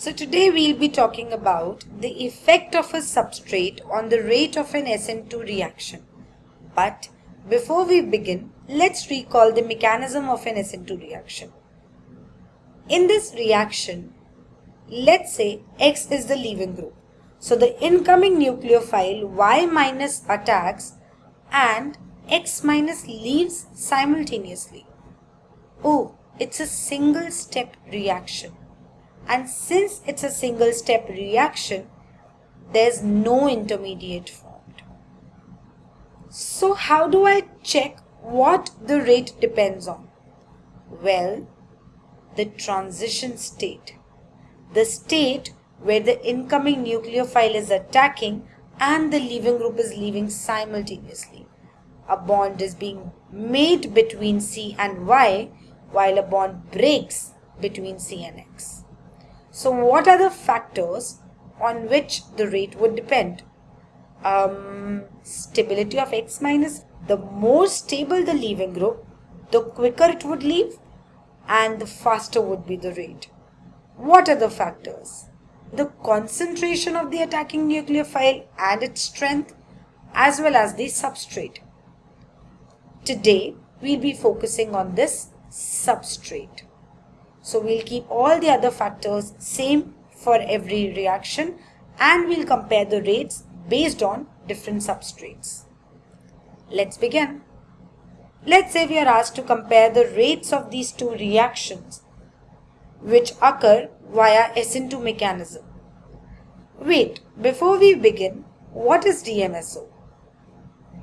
So today we'll be talking about the effect of a substrate on the rate of an SN2 reaction. But before we begin, let's recall the mechanism of an SN2 reaction. In this reaction, let's say X is the leaving group. So the incoming nucleophile Y minus attacks and X minus leaves simultaneously. Oh, it's a single step reaction. And since it's a single step reaction, there's no intermediate formed. So how do I check what the rate depends on? Well, the transition state. The state where the incoming nucleophile is attacking and the leaving group is leaving simultaneously. A bond is being made between C and Y while a bond breaks between C and X. So what are the factors on which the rate would depend? Um, stability of X minus. The more stable the leaving group, the quicker it would leave and the faster would be the rate. What are the factors? The concentration of the attacking nucleophile and its strength as well as the substrate. Today, we'll be focusing on this substrate. So we'll keep all the other factors same for every reaction and we'll compare the rates based on different substrates. Let's begin. Let's say we are asked to compare the rates of these two reactions which occur via SN2 mechanism. Wait, before we begin, what is DMSO?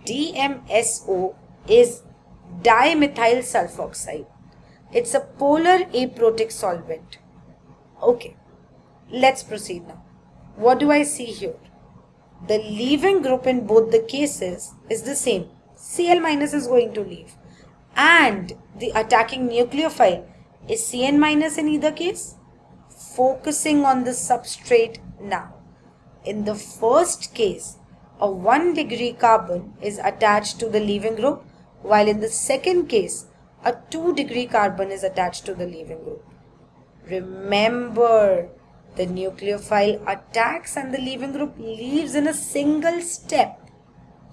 DMSO is dimethyl sulfoxide. It's a polar aprotic solvent. Okay, let's proceed now. What do I see here? The leaving group in both the cases is the same. Cl minus is going to leave. And the attacking nucleophile is Cn minus in either case. Focusing on the substrate now. In the first case, a 1 degree carbon is attached to the leaving group while in the second case, a 2 degree carbon is attached to the leaving group. Remember, the nucleophile attacks and the leaving group leaves in a single step.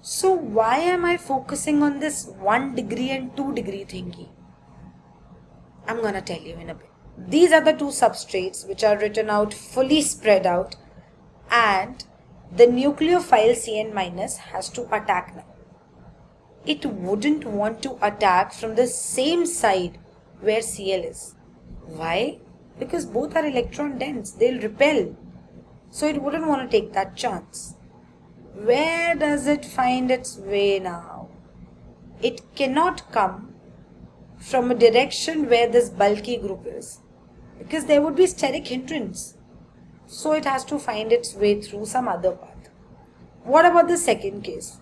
So why am I focusing on this 1 degree and 2 degree thingy? I'm gonna tell you in a bit. These are the two substrates which are written out fully spread out and the nucleophile Cn has to attack now it wouldn't want to attack from the same side where Cl is. Why? Because both are electron dense, they'll repel. So it wouldn't want to take that chance. Where does it find its way now? It cannot come from a direction where this bulky group is because there would be steric hindrance. So it has to find its way through some other path. What about the second case?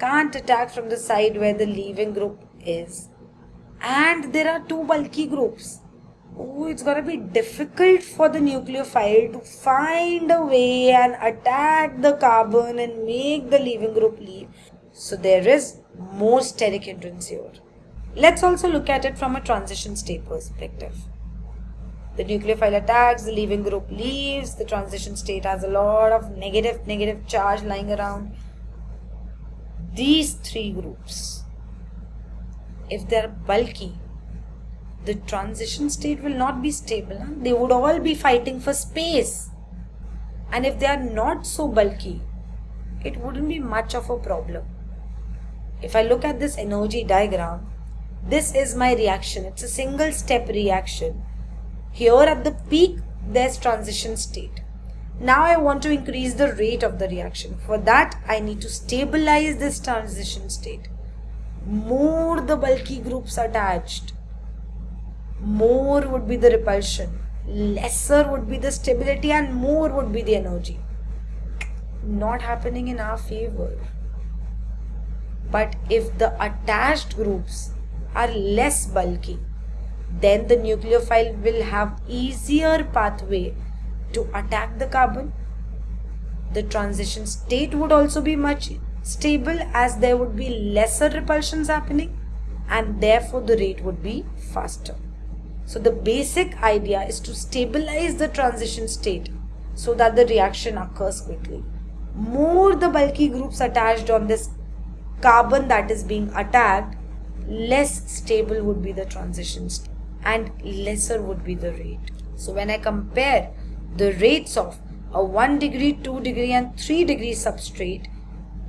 Can't attack from the side where the leaving group is. And there are two bulky groups. Oh, it's gonna be difficult for the nucleophile to find a way and attack the carbon and make the leaving group leave. So there is more steric hindrance here. Let's also look at it from a transition state perspective. The nucleophile attacks, the leaving group leaves, the transition state has a lot of negative, negative charge lying around these three groups, if they are bulky, the transition state will not be stable. They would all be fighting for space. And if they are not so bulky, it wouldn't be much of a problem. If I look at this energy diagram, this is my reaction. It's a single step reaction. Here at the peak, there's transition state. Now I want to increase the rate of the reaction. For that, I need to stabilize this transition state. More the bulky groups attached, more would be the repulsion, lesser would be the stability and more would be the energy. Not happening in our favor. But if the attached groups are less bulky, then the nucleophile will have easier pathway to attack the carbon. The transition state would also be much stable as there would be lesser repulsions happening and therefore the rate would be faster. So the basic idea is to stabilize the transition state so that the reaction occurs quickly. More the bulky groups attached on this carbon that is being attacked, less stable would be the transition state and lesser would be the rate. So when I compare the rates of a 1 degree, 2 degree and 3 degree substrate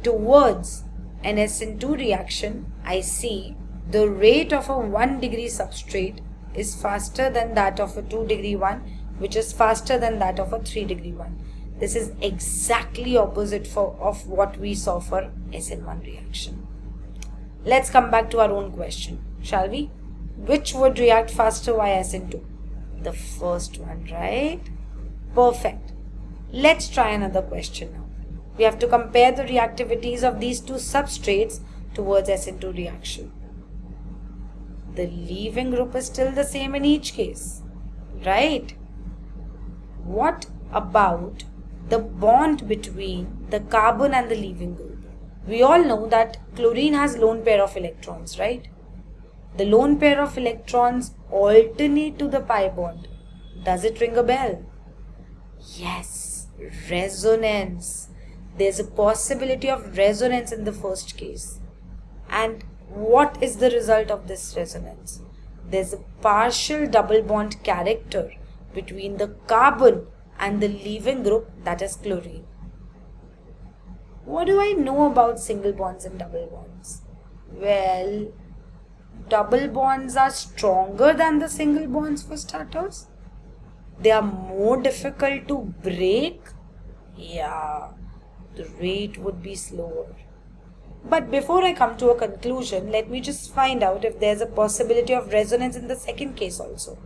towards an SN2 reaction, I see the rate of a 1 degree substrate is faster than that of a 2 degree one which is faster than that of a 3 degree one. This is exactly opposite for, of what we saw for SN1 reaction. Let's come back to our own question, shall we? Which would react faster via SN2? The first one, right? Perfect. Let's try another question now. We have to compare the reactivities of these two substrates towards SN2 reaction. The leaving group is still the same in each case, right? What about the bond between the carbon and the leaving group? We all know that chlorine has lone pair of electrons, right? The lone pair of electrons alternate to the pi bond. Does it ring a bell? Yes, resonance. There's a possibility of resonance in the first case. And what is the result of this resonance? There's a partial double bond character between the carbon and the leaving group that is chlorine. What do I know about single bonds and double bonds? Well, double bonds are stronger than the single bonds for starters. They are more difficult to break. Yeah, the rate would be slower. But before I come to a conclusion, let me just find out if there's a possibility of resonance in the second case also.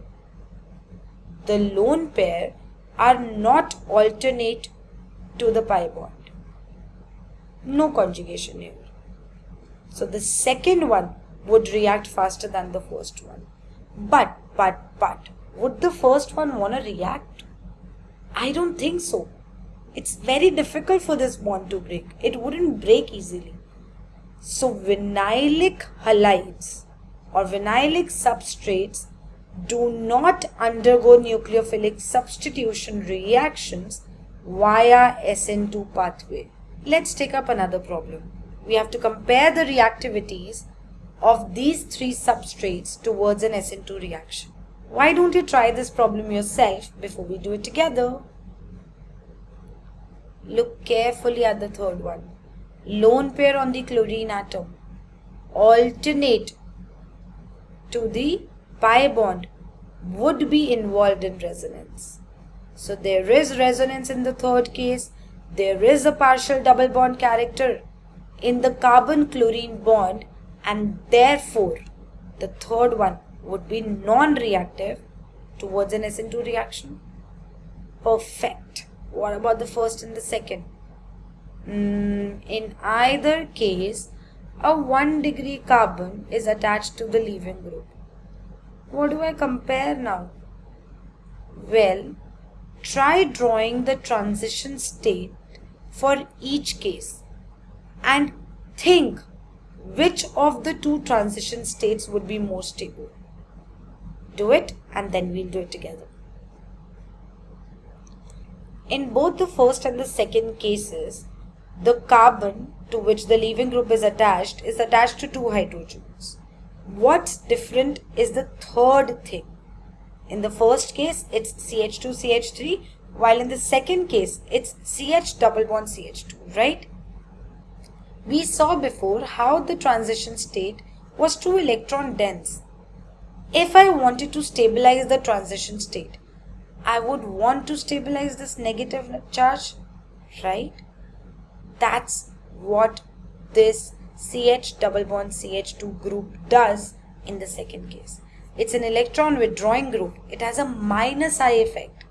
The lone pair are not alternate to the pi bond. No conjugation here. So the second one would react faster than the first one. But, but, but, would the first one want to react? I don't think so. It's very difficult for this bond to break. It wouldn't break easily. So vinylic halides or vinylic substrates do not undergo nucleophilic substitution reactions via SN2 pathway. Let's take up another problem. We have to compare the reactivities of these three substrates towards an SN2 reaction. Why don't you try this problem yourself before we do it together? Look carefully at the third one lone pair on the chlorine atom alternate to the pi bond would be involved in resonance. So there is resonance in the third case. There is a partial double bond character in the carbon chlorine bond and therefore the third one would be non-reactive towards an SN2 reaction. Perfect. What about the first and the second? Mm, in either case, a 1 degree carbon is attached to the leaving group. What do I compare now? Well, try drawing the transition state for each case and think which of the two transition states would be more stable. Do it and then we'll do it together. In both the first and the second cases, the carbon to which the leaving group is attached is attached to two hydrogens. What's different is the third thing. In the first case, it's CH2, CH3, while in the second case, it's CH double bond CH2, right? We saw before how the transition state was too electron dense. If I wanted to stabilize the transition state, I would want to stabilize this negative charge, right? That's what this CH double bond CH2 group does in the second case. It's an electron withdrawing group. It has a minus I effect.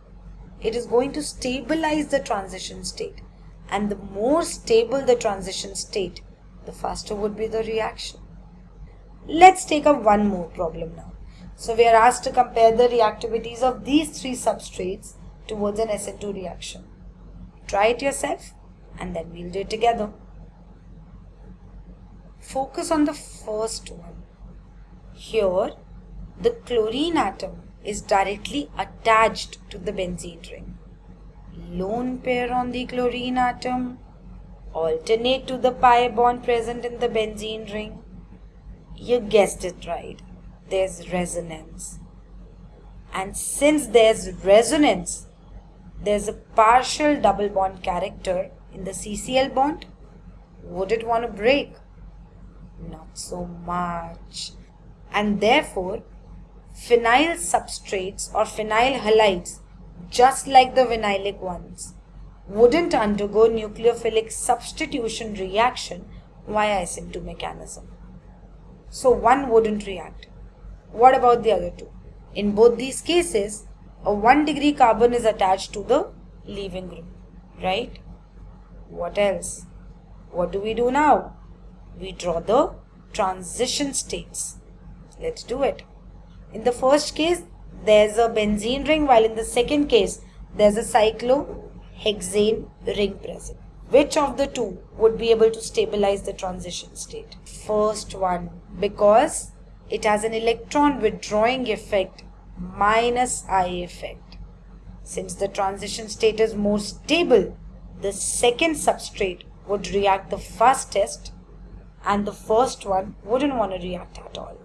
It is going to stabilize the transition state. And the more stable the transition state, the faster would be the reaction. Let's take up one more problem now. So we are asked to compare the reactivities of these three substrates towards an SN2 reaction. Try it yourself and then we'll do it together. Focus on the first one. Here, the chlorine atom is directly attached to the benzene ring. Lone pair on the chlorine atom alternate to the pi bond present in the benzene ring. You guessed it right. There's resonance. And since there's resonance, there's a partial double bond character in the CCl bond. Would it want to break? Not so much. And therefore, phenyl substrates or phenyl halides, just like the vinylic ones, wouldn't undergo nucleophilic substitution reaction via SN2 mechanism. So one wouldn't react. What about the other two? In both these cases, a 1 degree carbon is attached to the leaving group, right? What else? What do we do now? We draw the transition states. Let's do it. In the first case, there's a benzene ring, while in the second case, there's a cyclohexane ring present. Which of the two would be able to stabilize the transition state? First one, because it has an electron withdrawing effect minus I effect. Since the transition state is more stable, the second substrate would react the fastest and the first one wouldn't want to react at all.